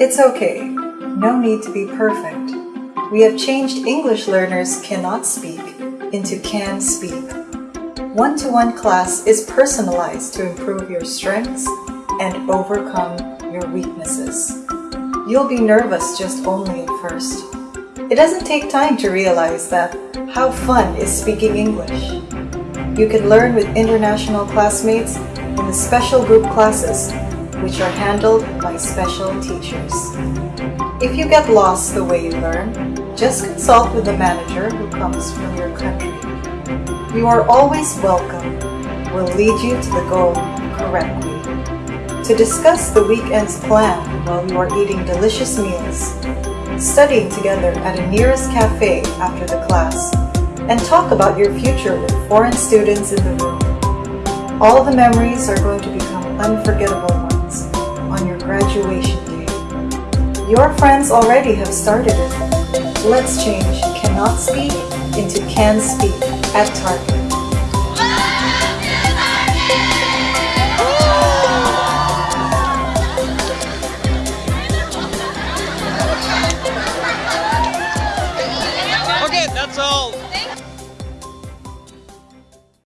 It's okay. No need to be perfect. We have changed English learners cannot speak into can speak. One-to-one class is personalized to improve your strengths and overcome your weaknesses. You'll be nervous just only at first. It doesn't take time to realize that how fun is speaking English. You can learn with international classmates in the special group classes which are handled by special teachers. If you get lost the way you learn, just consult with the manager who comes from your country. You are always welcome. We'll lead you to the goal correctly. To discuss the weekend's plan while you are eating delicious meals, studying together at a nearest cafe after the class, and talk about your future with foreign students in the room. All the memories are going to become unforgettable Your friends already have started it. Let's change cannot speak into can speak at Target.